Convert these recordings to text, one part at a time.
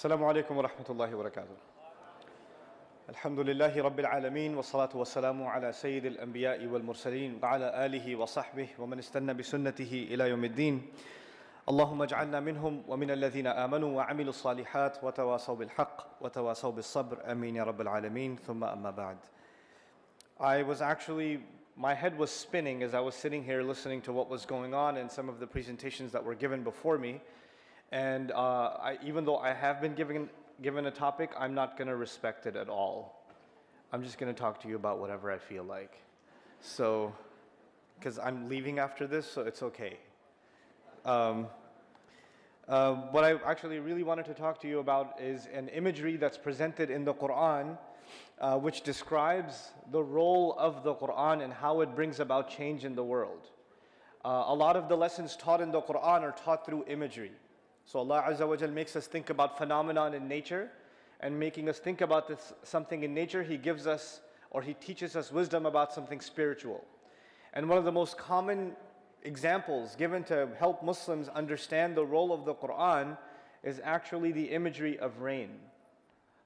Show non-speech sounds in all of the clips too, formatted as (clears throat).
السلام عليكم ورحمة الله وبركاته. الحمد لله رب العالمين والصلاة والسلام على سيد الأنبياء والمرسلين وعلى آله وصحبه ومن استنى بسنته إلى يوم الدين. اللهم اجعلنا منهم ومن الذين آمنوا وعملوا الصالحات وتواصوا بالحق وتواصوا بالصبر. آمين يا رب العالمين. ثم أما بعد. I was actually, my head was spinning as I was sitting here listening to what was going on and some of the presentations that were given before me. And uh, I, even though I have been given, given a topic, I'm not going to respect it at all. I'm just going to talk to you about whatever I feel like. So, because I'm leaving after this, so it's okay. Um, uh, what I actually really wanted to talk to you about is an imagery that's presented in the Quran, uh, which describes the role of the Quran and how it brings about change in the world. Uh, a lot of the lessons taught in the Quran are taught through imagery. So Allah Azza wa Jal makes us think about phenomenon in nature and making us think about this, something in nature, He gives us or He teaches us wisdom about something spiritual. And one of the most common examples given to help Muslims understand the role of the Quran is actually the imagery of rain.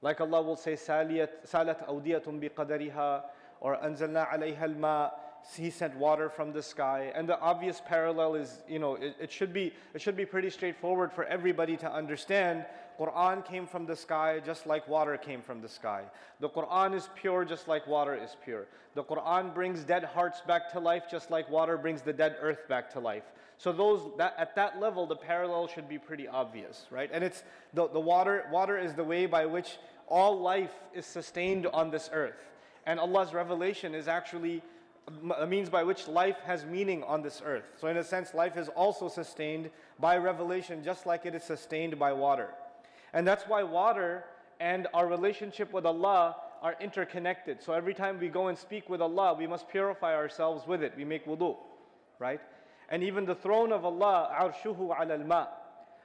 Like Allah will say, Salat awdiyatun biqadariha, or anzalna alayha al He sent water from the sky. And the obvious parallel is, you know, it, it, should be, it should be pretty straightforward for everybody to understand. Quran came from the sky just like water came from the sky. The Quran is pure just like water is pure. The Quran brings dead hearts back to life just like water brings the dead earth back to life. So those that, at that level, the parallel should be pretty obvious, right? And it's the, the water, water is the way by which all life is sustained on this earth. And Allah's revelation is actually a means by which life has meaning on this earth. So in a sense, life is also sustained by revelation just like it is sustained by water. And that's why water and our relationship with Allah are interconnected. So every time we go and speak with Allah, we must purify ourselves with it. We make wudu, right? And even the throne of Allah, arshuhu ala al-ma.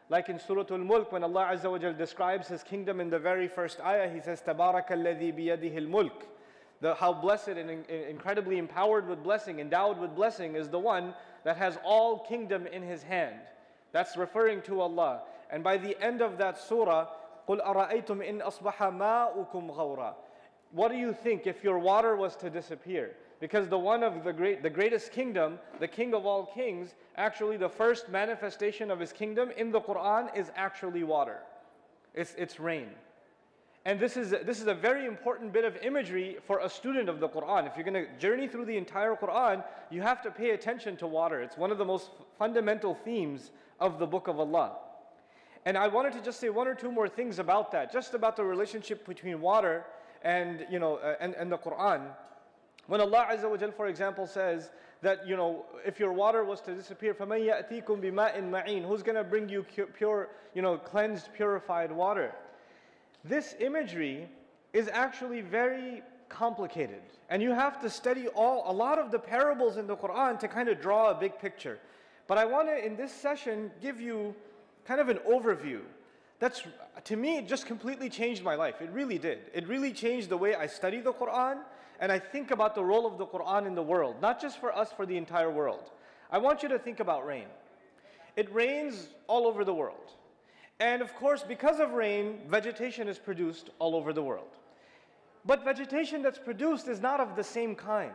Like in Surah Al-Mulk, when Allah Azza wa Jal describes His kingdom in the very first ayah, He says, تَبَارَكَ الَّذِي بِيَدِهِ الْمُلْكِ the, how blessed and in, incredibly empowered with blessing, endowed with blessing is the one that has all kingdom in his hand. That's referring to Allah. And by the end of that surah, قُلْ أَرَأَيْتُمْ إِنْ أَصْبَحَ مَاؤُكُمْ غَوْرًا What do you think if your water was to disappear? Because the one of the great, the greatest kingdom, the king of all kings, actually the first manifestation of his kingdom in the Quran is actually water. It's, it's rain. And this is, this is a very important bit of imagery for a student of the Quran. If you're going to journey through the entire Quran, you have to pay attention to water. It's one of the most fundamental themes of the Book of Allah. And I wanted to just say one or two more things about that, just about the relationship between water and, you know, uh, and, and the Quran. When Allah Azza wa Jal, for example, says that, you know, if your water was to disappear, فَمَنْ يَأْتِيكُمْ بِمَاءٍ مَعِينٍ Who's going to bring you pure, you know, cleansed, purified water? This imagery is actually very complicated. And you have to study all a lot of the parables in the Quran to kind of draw a big picture. But I want to in this session give you kind of an overview. That's to me it just completely changed my life. It really did. It really changed the way I study the Quran and I think about the role of the Quran in the world, not just for us for the entire world. I want you to think about rain. It rains all over the world. And of course, because of rain, vegetation is produced all over the world. But vegetation that's produced is not of the same kind.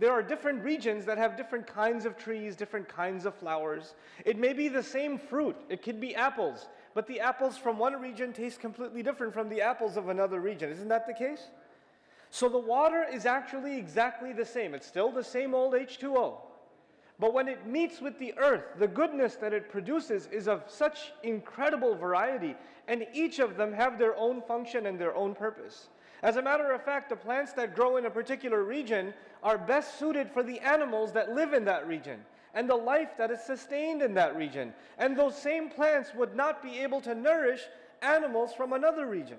There are different regions that have different kinds of trees, different kinds of flowers. It may be the same fruit. It could be apples. But the apples from one region taste completely different from the apples of another region. Isn't that the case? So the water is actually exactly the same. It's still the same old H2O. But when it meets with the earth, the goodness that it produces is of such incredible variety, and each of them have their own function and their own purpose. As a matter of fact, the plants that grow in a particular region are best suited for the animals that live in that region and the life that is sustained in that region. And those same plants would not be able to nourish animals from another region.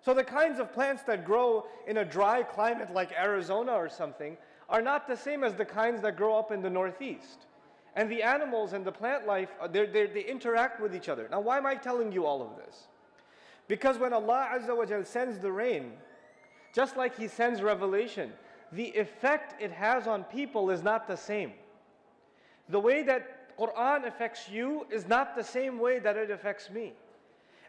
So the kinds of plants that grow in a dry climate like Arizona or something are not the same as the kinds that grow up in the Northeast. And the animals and the plant life, uh, they're, they're, they interact with each other. Now, why am I telling you all of this? Because when Allah Azza wa Jal sends the rain, just like He sends revelation, the effect it has on people is not the same. The way that Quran affects you is not the same way that it affects me.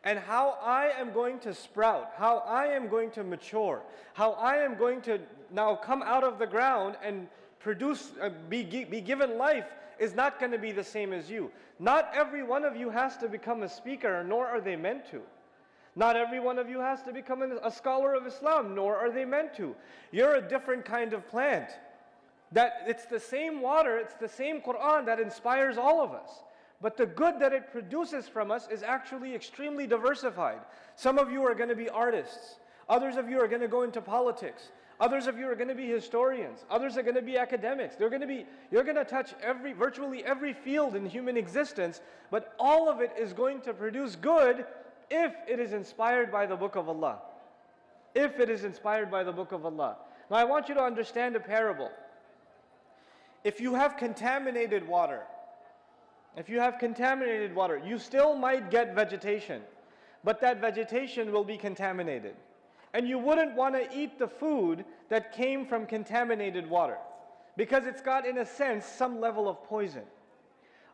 And how I am going to sprout, how I am going to mature, how I am going to now come out of the ground and produce, uh, be, be given life is not going to be the same as you. Not every one of you has to become a speaker, nor are they meant to. Not every one of you has to become a scholar of Islam, nor are they meant to. You're a different kind of plant. That it's the same water, it's the same Quran that inspires all of us. But the good that it produces from us is actually extremely diversified. Some of you are going to be artists. Others of you are going to go into politics. Others of you are going to be historians. Others are going to be academics. They're going to be, you're going to touch every, virtually every field in human existence, but all of it is going to produce good if it is inspired by the book of Allah. If it is inspired by the book of Allah. Now I want you to understand a parable. If you have contaminated water, if you have contaminated water, you still might get vegetation, but that vegetation will be contaminated. And you wouldn't want to eat the food that came from contaminated water because it's got, in a sense, some level of poison.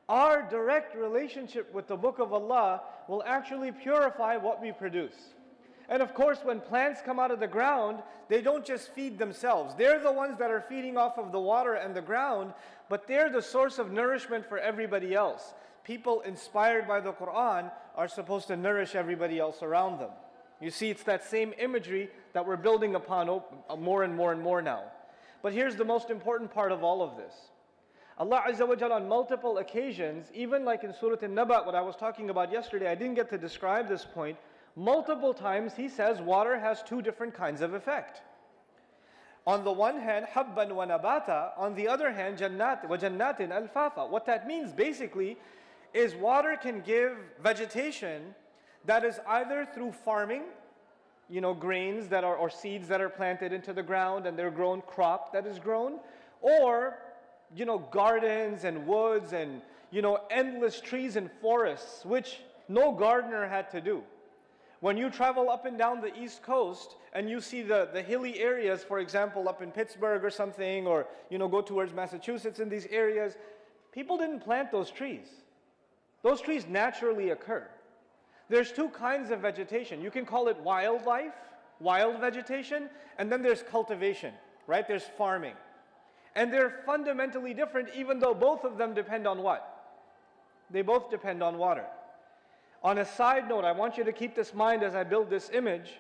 Our direct relationship with the Book of Allah will actually purify what we produce. And of course, when plants come out of the ground, they don't just feed themselves. They're the ones that are feeding off of the water and the ground, but they're the source of nourishment for everybody else. People inspired by the Quran are supposed to nourish everybody else around them. You see, it's that same imagery that we're building upon more and more and more now. But here's the most important part of all of this. Allah Azza wa Jalla on multiple occasions, even like in Surah An-Naba, what I was talking about yesterday, I didn't get to describe this point, multiple times he says water has two different kinds of effect. On the one hand, habban wa nabata, on the other hand, jannat wa jannatin alfafa. What that means basically is water can give vegetation that is either through farming, you know, grains that are, or seeds that are planted into the ground and they're grown crop that is grown, or, you know, gardens and woods and, you know, endless trees and forests, which no gardener had to do. When you travel up and down the East Coast and you see the, the hilly areas, for example, up in Pittsburgh or something, or, you know, go towards Massachusetts in these areas, people didn't plant those trees. Those trees naturally occur. There's two kinds of vegetation. You can call it wildlife, wild vegetation, and then there's cultivation, right? There's farming. And they're fundamentally different even though both of them depend on what? They both depend on water. On a side note, I want you to keep this in mind as I build this image.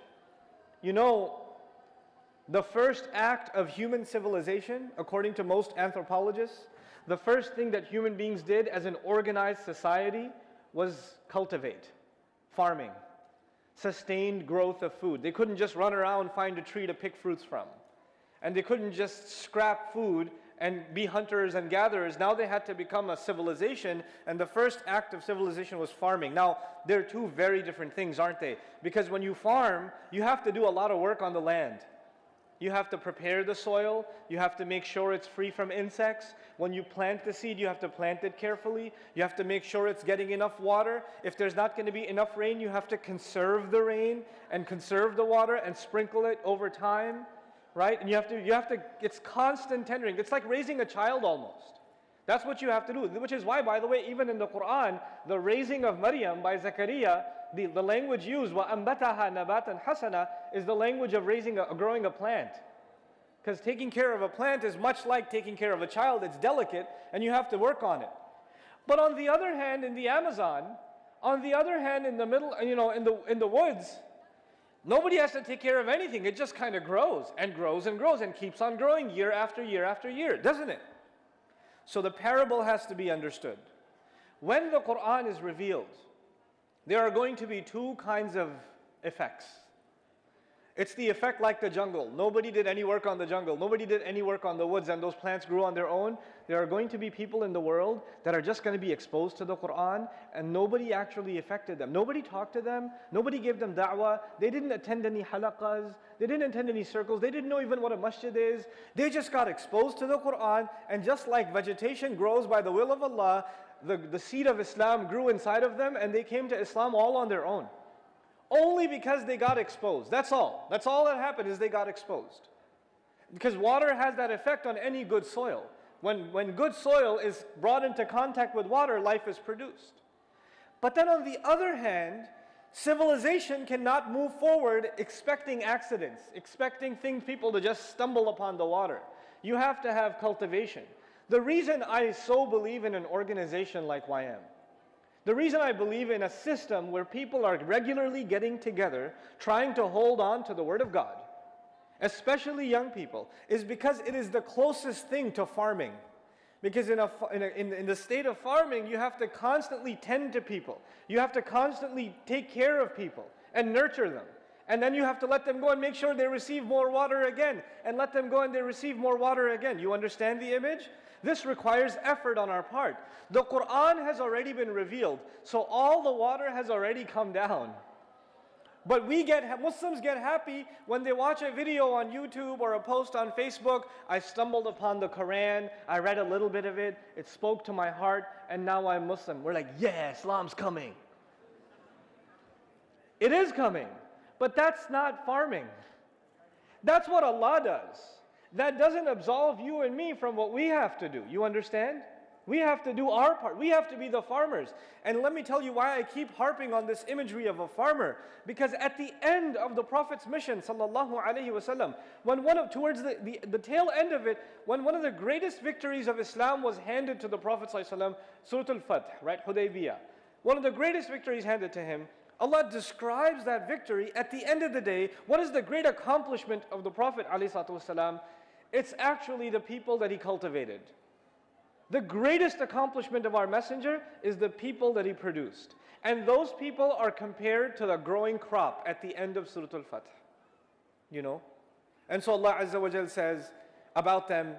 You know, the first act of human civilization, according to most anthropologists, the first thing that human beings did as an organized society was cultivate farming, sustained growth of food. They couldn't just run around find a tree to pick fruits from. And they couldn't just scrap food and be hunters and gatherers. Now they had to become a civilization, and the first act of civilization was farming. Now, they're two very different things, aren't they? Because when you farm, you have to do a lot of work on the land. You have to prepare the soil. You have to make sure it's free from insects. When you plant the seed, you have to plant it carefully. You have to make sure it's getting enough water. If there's not going to be enough rain, you have to conserve the rain and conserve the water and sprinkle it over time, right? And you have to, you have to, it's constant tendering. It's like raising a child almost. That's what you have to do, which is why, by the way, even in the Quran, the raising of Maryam by Zakaria, the, the language used, وَأَنْبَتَهَا نَبَاتًا حَسَنًا, is the language of raising a, growing a plant. Because taking care of a plant is much like taking care of a child. It's delicate, and you have to work on it. But on the other hand, in the Amazon, on the other hand, in the middle, you know, in the, in the woods, nobody has to take care of anything. It just kind of grows and grows and grows and keeps on growing year after year after year, doesn't it? So the parable has to be understood. When the Quran is revealed, there are going to be two kinds of effects. It's the effect like the jungle. Nobody did any work on the jungle. Nobody did any work on the woods and those plants grew on their own. There are going to be people in the world that are just going to be exposed to the Quran and nobody actually affected them. Nobody talked to them. Nobody gave them da'wah. They didn't attend any halaqas. They didn't attend any circles. They didn't know even what a masjid is. They just got exposed to the Quran and just like vegetation grows by the will of Allah, the, the seed of Islam grew inside of them and they came to Islam all on their own only because they got exposed. That's all. That's all that happened is they got exposed. Because water has that effect on any good soil. When, when good soil is brought into contact with water, life is produced. But then on the other hand, Civilization cannot move forward expecting accidents, expecting things, people to just stumble upon the water. You have to have cultivation. The reason I so believe in an organization like YM, the reason I believe in a system where people are regularly getting together, trying to hold on to the Word of God, especially young people, is because it is the closest thing to farming. Because in, a, in, a, in, the state of farming, you have to constantly tend to people. You have to constantly take care of people and nurture them. And then you have to let them go and make sure they receive more water again. And let them go and they receive more water again. You understand the image? This requires effort on our part. The Quran has already been revealed. So all the water has already come down. But we get, Muslims get happy when they watch a video on YouTube or a post on Facebook. I stumbled upon the Quran, I read a little bit of it, it spoke to my heart, and now I'm Muslim. We're like, yeah, Islam's coming. It is coming, but that's not farming. That's what Allah does. That doesn't absolve you and me from what we have to do. You understand? We have to do our part. We have to be the farmers. And let me tell you why I keep harping on this imagery of a farmer. Because at the end of the Prophet's mission, sallallahu alaihi wasallam, when one of towards the, the, the, tail end of it, when one of the greatest victories of Islam was handed to the Prophet sallallahu Surah Al-Fath, right, Hudaybiyah. One of the greatest victories handed to him, Allah describes that victory at the end of the day. What is the great accomplishment of the Prophet ﷺ? It's actually the people that he cultivated. The greatest accomplishment of our messenger is the people that he produced. And those people are compared to the growing crop at the end of Surah Al-Fath. You know? And so Allah Azza wa Jal says about them,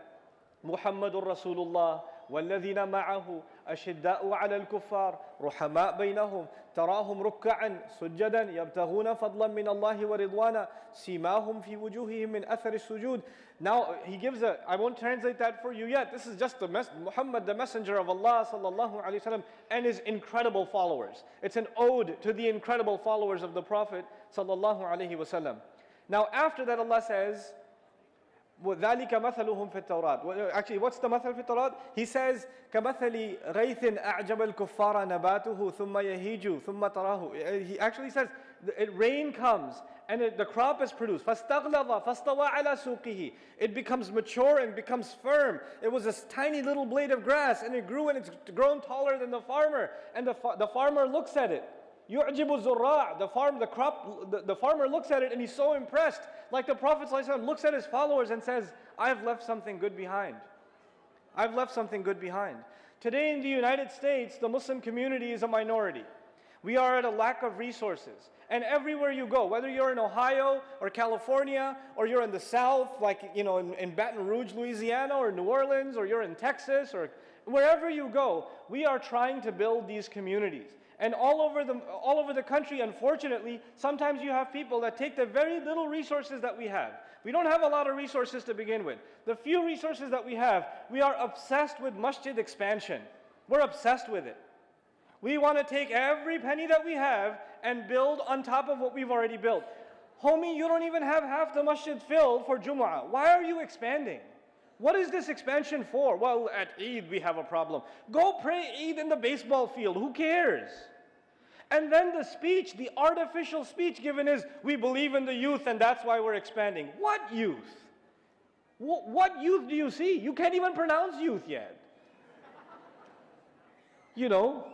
Muhammadur Rasulullah والذين معه أشداء على الكفار رحماء بينهم تراهم ركعا سجدا يبتغون فضلا من الله ورضوانا سيماهم في وجوههم من أثر السجود Now he gives a, I won't translate that for you yet. This is just the mes- Muhammad, the messenger of Allah sallallahu alaihi wasallam, and his incredible followers. It's an ode to the incredible followers of the Prophet sallallahu alaihi wasallam. Now after that Allah says, وذلك مثلهم في التوراة. Actually, what's the مثل في التوراة? He says, كمثل غيث أعجب الكفار نباته ثم يهيج ثم تراه. He actually says, it, rain comes and it, the crop is produced. فاستغلظ فاستوى على سوقه. It becomes mature and becomes firm. It was a tiny little blade of grass and it grew and it's grown taller than the farmer. And the, the farmer looks at it. Yu'jibu zurra', the farm, the crop, the, the, farmer looks at it and he's so impressed. Like the Prophet ﷺ looks at his followers and says, I've left something good behind. I've left something good behind. Today in the United States, the Muslim community is a minority. We are at a lack of resources. And everywhere you go, whether you're in Ohio or California, or you're in the South, like you know, in, in, Baton Rouge, Louisiana, or New Orleans, or you're in Texas, or wherever you go, we are trying to build these communities. And all over, the, all over the country, unfortunately, sometimes you have people that take the very little resources that we have. We don't have a lot of resources to begin with. The few resources that we have, we are obsessed with masjid expansion. We're obsessed with it. We want to take every penny that we have and build on top of what we've already built. Homie, you don't even have half the masjid filled for Jumu'ah. Why are you expanding? What is this expansion for? Well, at Eid we have a problem. Go pray Eid in the baseball field. Who cares? And then the speech, the artificial speech given is, we believe in the youth and that's why we're expanding. What youth? What youth do you see? You can't even pronounce youth yet. You know?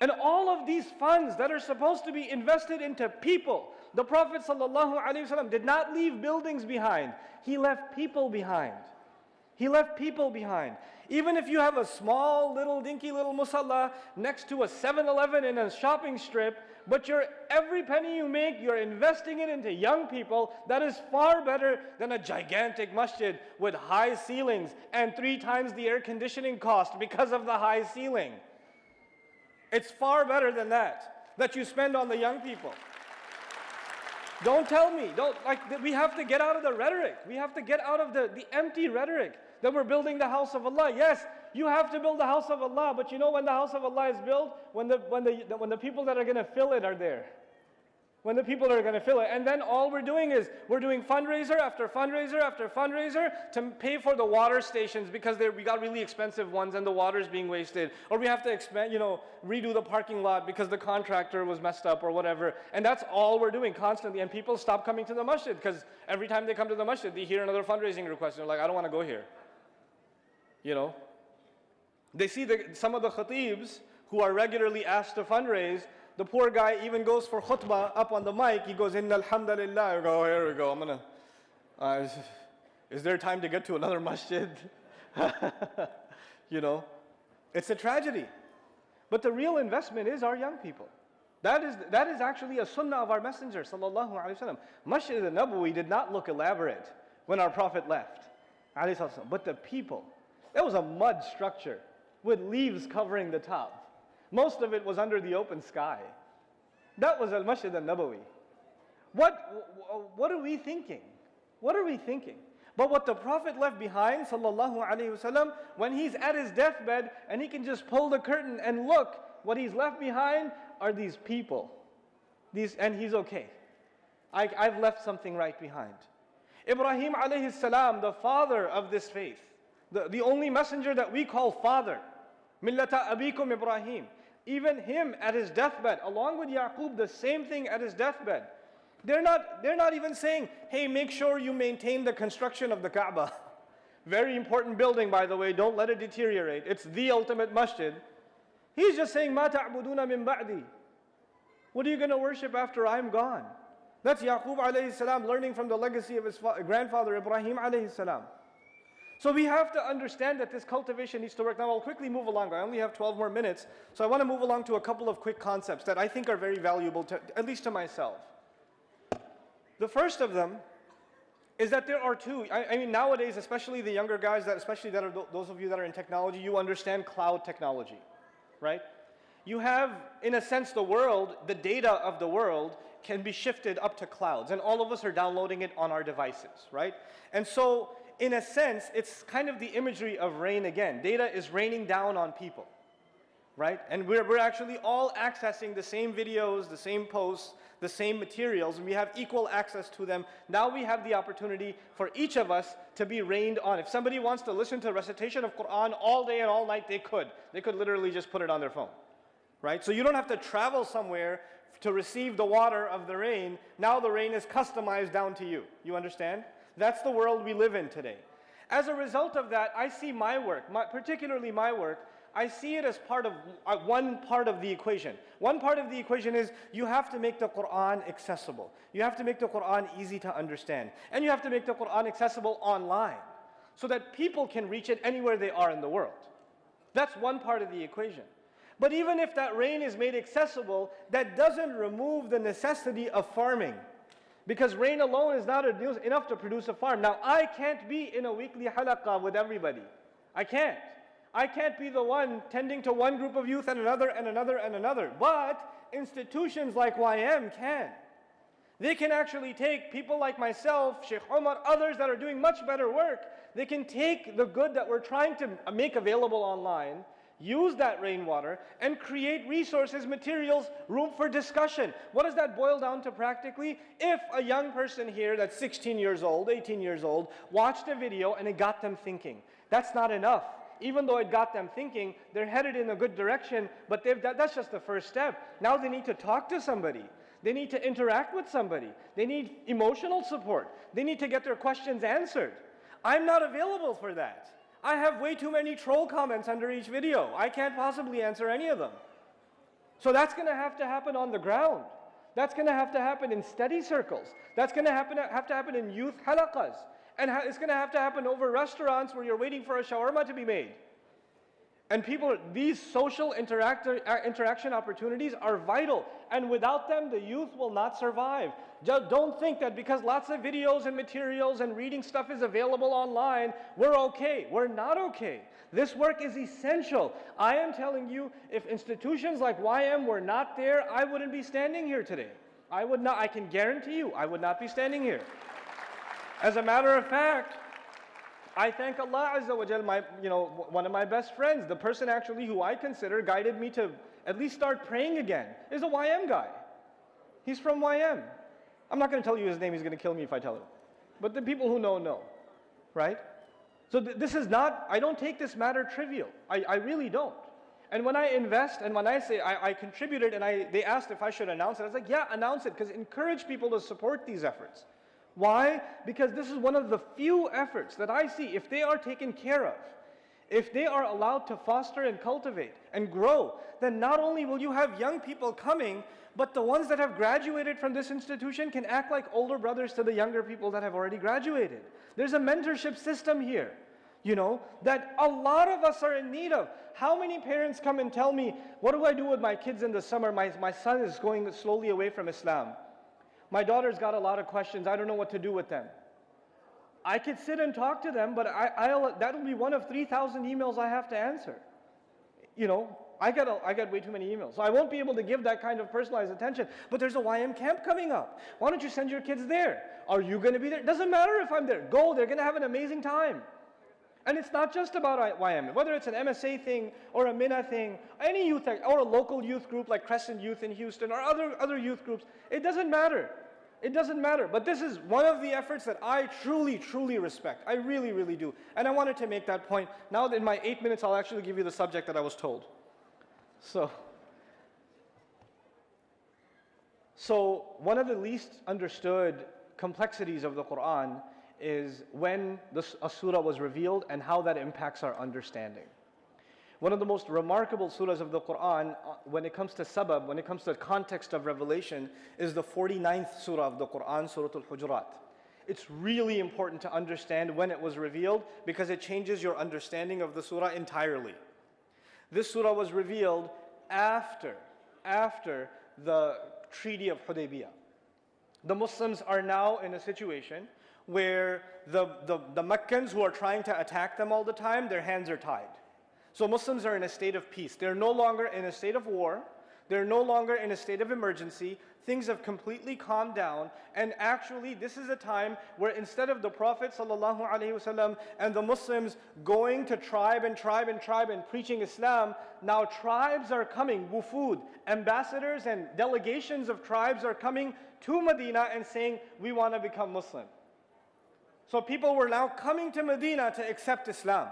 And all of these funds that are supposed to be invested into people, the Prophet ﷺ did not leave buildings behind, he left people behind. He left people behind. Even if you have a small little dinky little musalla next to a 7-Eleven in a shopping strip, but your every penny you make, you're investing it into young people, that is far better than a gigantic masjid with high ceilings and three times the air conditioning cost because of the high ceiling. It's far better than that, that you spend on the young people. Don't tell me, don't, like, we have to get out of the rhetoric. We have to get out of the, the empty rhetoric that we're building the house of Allah. Yes, you have to build the house of Allah, but you know when the house of Allah is built? When the, when the, when the people that are going to fill it are there. when the people are going to fill it. And then all we're doing is we're doing fundraiser after fundraiser after fundraiser to pay for the water stations because we got really expensive ones and the water's being wasted. Or we have to expand, you know, redo the parking lot because the contractor was messed up or whatever. And that's all we're doing constantly. And people stop coming to the masjid because every time they come to the masjid, they hear another fundraising request. They're like, I don't want to go here. You know? They see the, some of the khatibs who are regularly asked to fundraise the poor guy even goes for khutbah up on the mic. He goes, Inna alhamdulillah. I go, oh, here we go. I'm going to, uh, is, there time to get to another (laughs) masjid? (laughs) you know, it's a tragedy. But the real investment is our young people. That is, that is actually a sunnah of our messenger, sallallahu alayhi wa sallam. Masjid al-Nabawi did not look elaborate when our Prophet left, but the people, that was a mud structure with leaves covering the top. Most of it was under the open sky. That was Al Masjid al Nabawi. What, what are we thinking? What are we thinking? But what the Prophet left behind, sallallahu alaihi wasallam, when he's at his deathbed and he can just pull the curtain and look, what he's left behind are these people. These, and he's okay. I, I've left something right behind. Ibrahim alayhi salam, the father of this faith, the, the only messenger that we call father, millata abikum Ibrahim. Even him at his deathbed, along with Yaqub, the same thing at his deathbed. They're not, they're not even saying, hey, make sure you maintain the construction of the Kaaba. (laughs) Very important building, by the way, don't let it deteriorate. It's the ultimate masjid. He's just saying, Ma ta'buduna min ba'di. What are you going to worship after I'm gone? That's Yaqub alayhi salam learning from the legacy of his grandfather Ibrahim alayhi salam. So we have to understand that this cultivation needs to work. Now I'll quickly move along. I only have 12 more minutes. So I want to move along to a couple of quick concepts that I think are very valuable, to, at least to myself. The first of them is that there are two. I, I mean, nowadays, especially the younger guys, that especially that are th those of you that are in technology, you understand cloud technology, right? You have, in a sense, the world, the data of the world can be shifted up to clouds, and all of us are downloading it on our devices, right? And so in a sense, it's kind of the imagery of rain again. Data is raining down on people, right? And we're, we're actually all accessing the same videos, the same posts, the same materials, and we have equal access to them. Now we have the opportunity for each of us to be rained on. If somebody wants to listen to a recitation of Quran all day and all night, they could. They could literally just put it on their phone, right? So you don't have to travel somewhere to receive the water of the rain. Now the rain is customized down to you. You understand? That's the world we live in today. As a result of that, I see my work, my, particularly my work, I see it as part of uh, one part of the equation. One part of the equation is you have to make the Quran accessible. You have to make the Quran easy to understand. And you have to make the Quran accessible online so that people can reach it anywhere they are in the world. That's one part of the equation. But even if that rain is made accessible, that doesn't remove the necessity of farming. Because rain alone is not enough to produce a farm. Now, I can't be in a weekly halaqah with everybody. I can't. I can't be the one tending to one group of youth and another and another and another. But institutions like YM can. They can actually take people like myself, Sheikh Omar, others that are doing much better work. They can take the good that we're trying to make available online use that rainwater and create resources, materials, room for discussion. What does that boil down to practically? If a young person here that's 16 years old, 18 years old, watched a video and it got them thinking, that's not enough. Even though it got them thinking, they're headed in a good direction, but that, that's just the first step. Now they need to talk to somebody. They need to interact with somebody. They need emotional support. They need to get their questions answered. I'm not available for that. I have way too many troll comments under each video. I can't possibly answer any of them. So that's going to have to happen on the ground. That's going to have to happen in study circles. That's going to happen, have to happen in youth halaqas. And it's going to have to happen over restaurants where you're waiting for a shawarma to be made. And people, these social uh, interaction opportunities are vital. And without them, the youth will not survive. Don't think that because lots of videos and materials and reading stuff is available online, we're okay. We're not okay. This work is essential. I am telling you, if institutions like YM were not there, I wouldn't be standing here today. I would not, I can guarantee you, I would not be standing here. As a matter of fact, I thank Allah Azza wa Jal, my, you know, one of my best friends, the person actually who I consider guided me to at least start praying again, is a YM guy. He's from YM. I'm not going to tell you his name, he's going to kill me if I tell him. But the people who know, know. Right? So th- this is not, I don't take this matter trivial. I, I really don't. And when I invest and when I say I, I contributed and I, they asked if I should announce it, I was like, yeah, announce it because encourage people to support these efforts. Why? Because this is one of the few efforts that I see, if they are taken care of, if they are allowed to foster and cultivate and grow, then not only will you have young people coming, but the ones that have graduated from this institution can act like older brothers to the younger people that have already graduated. There's a mentorship system here, you know, that a lot of us are in need of. How many parents come and tell me, what do I do with my kids in the summer? My, my son is going slowly away from Islam. My daughter's got a lot of questions. I don't know what to do with them. I could sit and talk to them, but I, will that'll be one of 3,000 emails I have to answer. You know, I get, a, I get way too many emails. So I won't be able to give that kind of personalized attention. But there's a YM camp coming up. Why don't you send your kids there? Are you going to be there? Doesn't matter if I'm there. Go, they're going to have an amazing time. And it's not just about YM, whether it's an MSA thing or a MYNA thing, any youth, or a local youth group like Crescent Youth in Houston or other, other youth groups, it doesn't matter. It doesn't matter. But this is one of the efforts that I truly, truly respect. I really, really do. And I wanted to make that point. Now, in my eight minutes, I'll actually give you the subject that I was told. So, so one of the least understood complexities of the Quran is when the, a surah was revealed and how that impacts our understanding. One of the most remarkable surahs of the Quran, uh, when it comes to sabab, when it comes to the context of revelation, is the 49th surah of the Quran, Surah Al Hujurat. It's really important to understand when it was revealed because it changes your understanding of the surah entirely. This surah was revealed after, after the Treaty of Hudaybiyah. The Muslims are now in a situation where the, the, the Meccans who are trying to attack them all the time, their hands are tied. So Muslims are in a state of peace. They're no longer in a state of war. They're no longer in a state of emergency. Things have completely calmed down. And actually, this is a time where instead of the Prophet ﷺ and the Muslims going to tribe and tribe and tribe and preaching Islam, now tribes are coming, wufud, ambassadors and delegations of tribes are coming to Medina and saying, we want to become Muslim. So people were now coming to Medina to accept Islam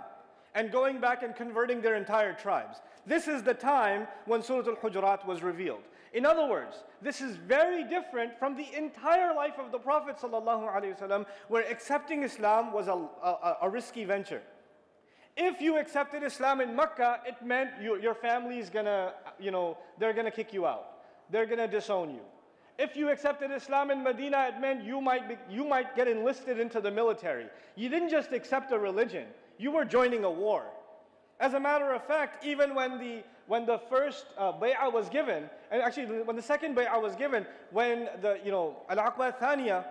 and going back and converting their entire tribes. This is the time when Surah Al-Hujurat was revealed. In other words, this is very different from the entire life of the Prophet ﷺ, where accepting Islam was a, a, a, risky venture. If you accepted Islam in Mecca, it meant you, your family is gonna, you know, they're gonna kick you out. They're gonna disown you. If you accepted Islam in Medina, it meant you might, be, you might get enlisted into the military. You didn't just accept a religion, you were joining a war. As a matter of fact, even when the, when the first uh, bay'ah was given, and actually when the second bay'ah was given, when the, you know, al-aqba thaniya,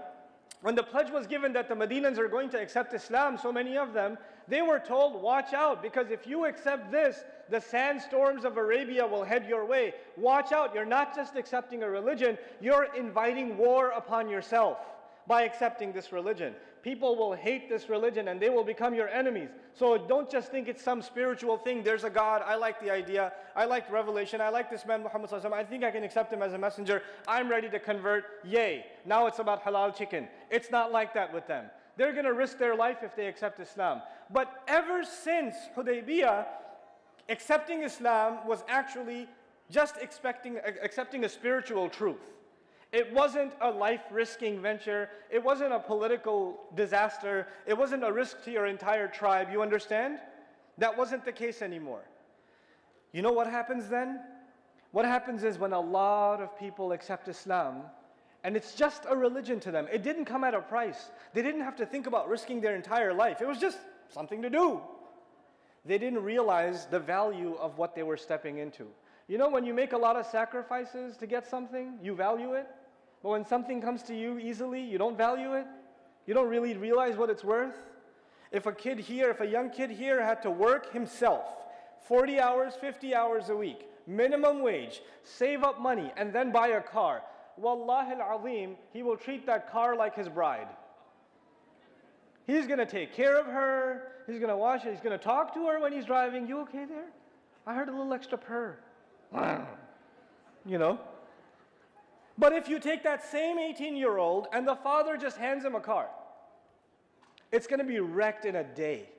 when the pledge was given that the Medinans are going to accept Islam, so many of them, they were told, watch out, because if you accept this, the sandstorms of Arabia will head your way. Watch out, you're not just accepting a religion, you're inviting war upon yourself by accepting this religion. People will hate this religion and they will become your enemies. So don't just think it's some spiritual thing. There's a God. I like the idea. I like revelation. I like this man, Muhammad. I think I can accept him as a messenger. I'm ready to convert. Yay. Now it's about halal chicken. It's not like that with them. They're going to risk their life if they accept Islam. But ever since Hudaybiyah, accepting Islam was actually just expecting, accepting a spiritual truth. It wasn't a life-risking venture. It wasn't a political disaster. It wasn't a risk to your entire tribe. You understand? That wasn't the case anymore. You know what happens then? What happens is when a lot of people accept Islam, and it's just a religion to them. It didn't come at a price. They didn't have to think about risking their entire life. It was just something to do they didn't realize the value of what they were stepping into. You know, when you make a lot of sacrifices to get something, you value it. But when something comes to you easily, you don't value it. You don't really realize what it's worth. If a kid here, if a young kid here had to work himself 40 hours, 50 hours a week, minimum wage, save up money, and then buy a car, Wallahi al-azim, he will treat that car like his bride. He's going to take care of her. He's going to wash it. He's going to talk to her when he's driving. You okay there? I heard a little extra purr. (clears throat) You know? But if you take that same 18 year old and the father just hands him a car, it's going to be wrecked in a day.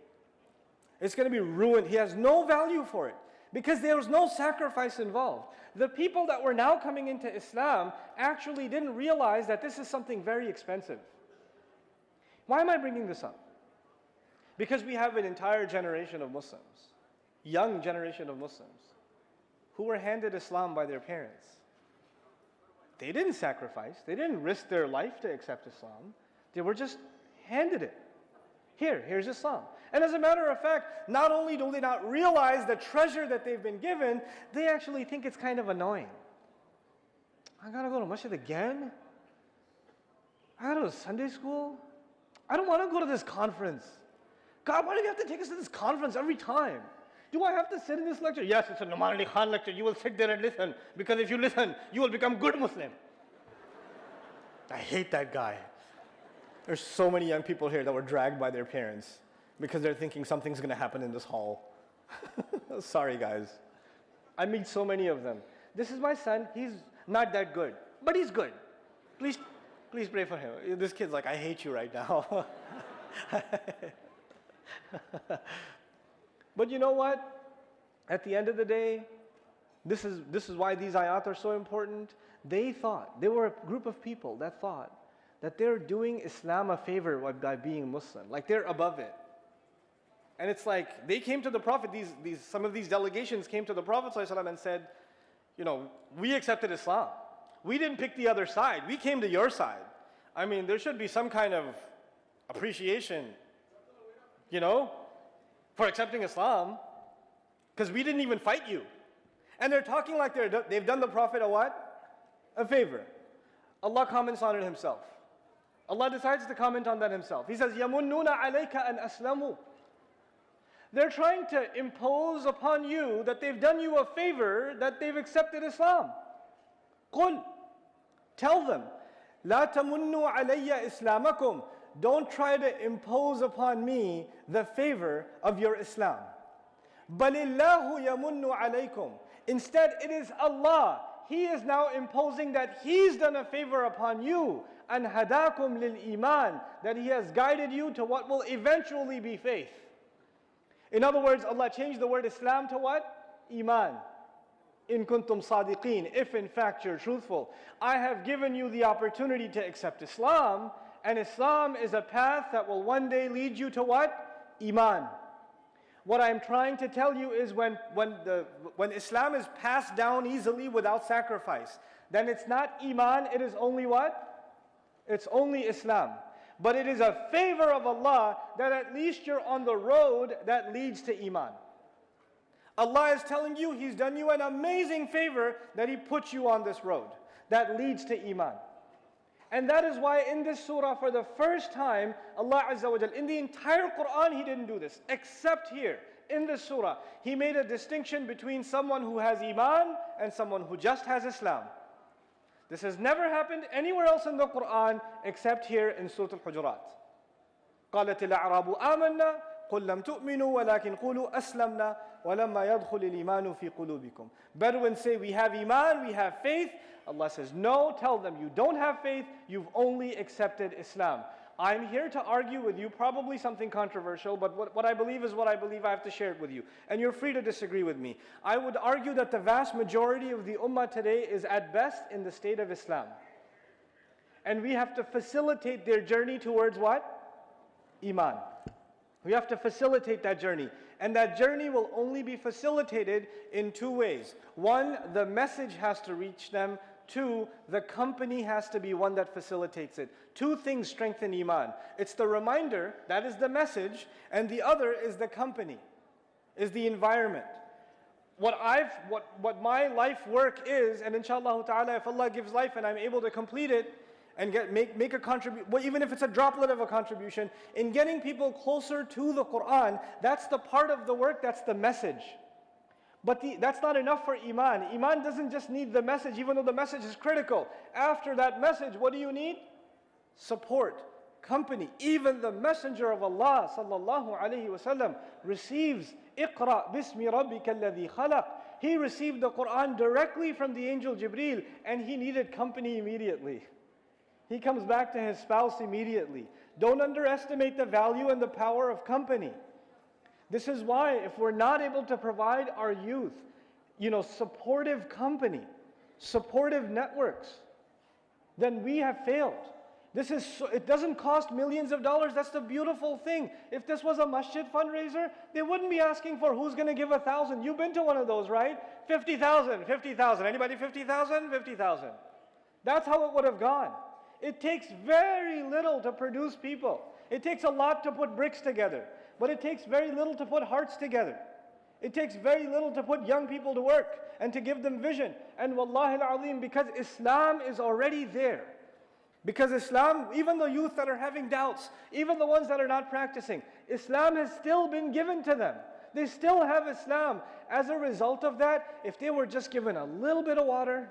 It's going to be ruined. He has no value for it because there was no sacrifice involved. The people that were now coming into Islam actually didn't realize that this is something very expensive. Why am I bringing this up? Because we have an entire generation of Muslims, young generation of Muslims, who were handed Islam by their parents. They didn't sacrifice, they didn't risk their life to accept Islam, they were just handed it. Here, here's Islam. And as a matter of fact, not only do they not realize the treasure that they've been given, they actually think it's kind of annoying. I gotta go to masjid again? I gotta go to Sunday school? I don't wanna go to this conference. God, why do you have to take us to this conference every time? Do I have to sit in this lecture? Yes, it's a Nouman Ali Khan lecture. You will sit there and listen because if you listen, you will become good Muslim. I hate that guy. There's so many young people here that were dragged by their parents because they're thinking something's going to happen in this hall. (laughs) Sorry, guys. I meet so many of them. This is my son. He's not that good, but he's good. Please, please pray for him. This kid's like, I hate you right now. (laughs) (laughs) but you know what? At the end of the day, this is, this is why these ayat are so important. They thought, they were a group of people that thought that they're doing Islam a favor by being Muslim. Like they're above it. And it's like they came to the Prophet, these, these, some of these delegations came to the Prophet and said, you know, we accepted Islam. We didn't pick the other side. We came to your side. I mean, there should be some kind of appreciation, you know, for accepting Islam, because we didn't even fight you. And they're talking like they're, they've done the Prophet a what? A favor. Allah comments on it himself. Allah decides to comment on that himself. He says, يَمُنُّونَ عَلَيْكَ أَنْ أَسْلَمُوا They're trying to impose upon you that they've done you a favor, that they've accepted Islam. قُل Tell them, لَا تَمُنُّوا عَلَيَّ إِسْلَامَكُمْ don't try to impose upon me the favor of your Islam. Balillahu yamunnu alaykum. Instead, it is Allah. He is now imposing that He's done a favor upon you and hadakum lil iman that He has guided you to what will eventually be faith. In other words, Allah changed the word Islam to what? Iman. In kuntum sadiqeen, if in fact you're truthful. I have given you the opportunity to accept Islam, and Islam is a path that will one day lead you to what? Iman. What I'm trying to tell you is when, when, the, when Islam is passed down easily without sacrifice, then it's not Iman, it is only what? It's only Islam. But it is a favor of Allah that at least you're on the road that leads to Iman. Allah is telling you He's done you an amazing favor that He put you on this road that leads to Iman. And that is why in this surah, for the first time, Allah Azza wa Jal, in the entire Quran, He didn't do this, except here. In this surah, He made a distinction between someone who has Iman and someone who just has Islam. This has never happened anywhere else in the Quran except here in Surah Al-Hujurat. قالت الأعراب آمنا قل لم تؤمنوا ولكن قولوا أسلمنا ولما يدخل الإيمان في قلوبكم. Bedouins say we have iman, we have faith. Allah says no, tell them you don't have faith, you've only accepted Islam. I'm here to argue with you, probably something controversial, but what, what, I believe is what I believe. I have to share it with you. And you're free to disagree with me. I would argue that the vast majority of the ummah today is at best in the state of Islam. And we have to facilitate their journey towards what? Iman. We have to facilitate that journey. And that journey will only be facilitated in two ways. One, the message has to reach them Two, the company has to be one that facilitates it. Two things strengthen Iman. It's the reminder, that is the message, and the other is the company, is the environment. What I've, what, what my life work is, and inshallah ta'ala, if Allah gives life and I'm able to complete it, and get, make, make a contribution, well, even if it's a droplet of a contribution, in getting people closer to the Quran, that's the part of the work, that's the message. But the, that's not enough for Iman. Iman doesn't just need the message, even though the message is critical. After that message, what do you need? Support, company. Even the Messenger of Allah sallallahu alaihi wasallam receives Iqra bismi rabbika alladhi khalaq. He received the Quran directly from the angel Jibril and he needed company immediately. He comes back to his spouse immediately. Don't underestimate the value and the power of company. This is why if we're not able to provide our youth, you know, supportive company, supportive networks, then we have failed. This is so, it doesn't cost millions of dollars. That's the beautiful thing. If this was a masjid fundraiser, they wouldn't be asking for who's going to give a thousand. You've been to one of those, right? 50,000, 50,000. Anybody 50,000? 50,000. That's how it would have gone. It takes very little to produce people. It takes a lot to put bricks together, but it takes very little to put hearts together. It takes very little to put young people to work and to give them vision. And wallahi al-azim, because Islam is already there. Because Islam, even the youth that are having doubts, even the ones that are not practicing, Islam has still been given to them. They still have Islam. As a result of that, if they were just given a little bit of water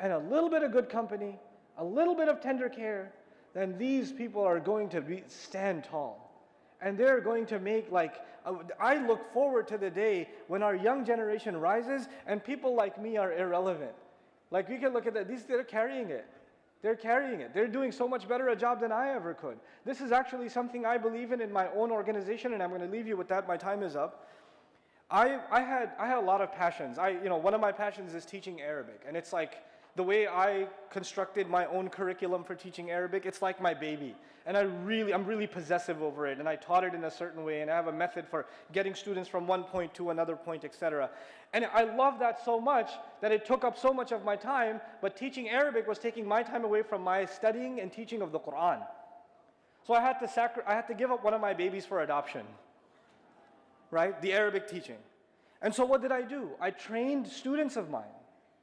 and a little bit of good company, a little bit of tender care, then these people are going to be, stand tall. And they're going to make like, uh, I look forward to the day when our young generation rises and people like me are irrelevant. Like we can look at that, these, they're carrying it. They're carrying it. They're doing so much better a job than I ever could. This is actually something I believe in in my own organization, and I'm going to leave you with that. My time is up. I, I, had, I had a lot of passions. I, you know, one of my passions is teaching Arabic, and it's like the way I constructed my own curriculum for teaching Arabic, it's like my baby. And I really, I'm really possessive over it, and I taught it in a certain way, and I have a method for getting students from one point to another point, etc. And I love that so much that it took up so much of my time, but teaching Arabic was taking my time away from my studying and teaching of the Quran. So I had to, sacri- I had to give up one of my babies for adoption, right? The Arabic teaching. And so what did I do? I trained students of mine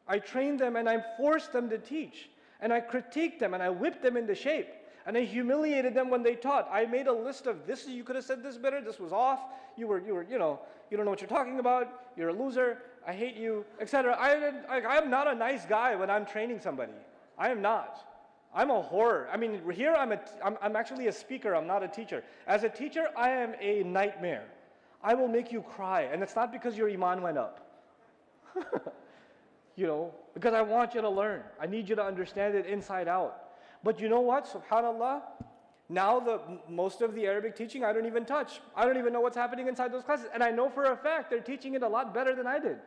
I trained them and I forced them to teach. And I critiqued them and I whipped them into shape. And I humiliated them when they taught. I made a list of this, you could have said this better, this was off, you were, you were, you know, you don't know what you're talking about, you're a loser, I hate you, etc. I, I, I am not a nice guy when I'm training somebody. I am not. I'm a horror. I mean, here I'm, a, I'm, I'm actually a speaker, I'm not a teacher. As a teacher, I am a nightmare. I will make you cry, and it's not because your iman went up. (laughs) you know, because I want you to learn. I need you to understand it inside out. But you know what? Subhanallah, now the most of the Arabic teaching I don't even touch. I don't even know what's happening inside those classes. And I know for a fact they're teaching it a lot better than I did.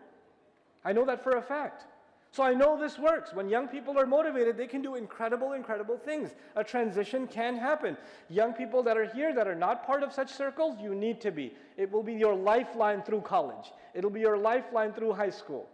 I know that for a fact. So I know this works. When young people are motivated, they can do incredible, incredible things. A transition can happen. Young people that are here that are not part of such circles, you need to be. It will be your lifeline through college. It'll be your lifeline through high school.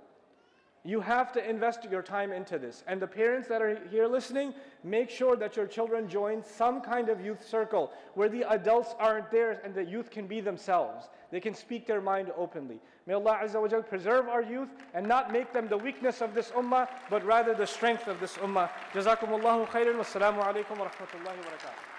You have to invest your time into this. And the parents that are here listening, make sure that your children join some kind of youth circle where the adults aren't there and the youth can be themselves. They can speak their mind openly. May Allah Azza wa preserve our youth and not make them the weakness of this ummah, but rather the strength of this ummah. Jazakumullahu khairan. Wassalamu alaikum wa rahmatullahi wa barakatuh.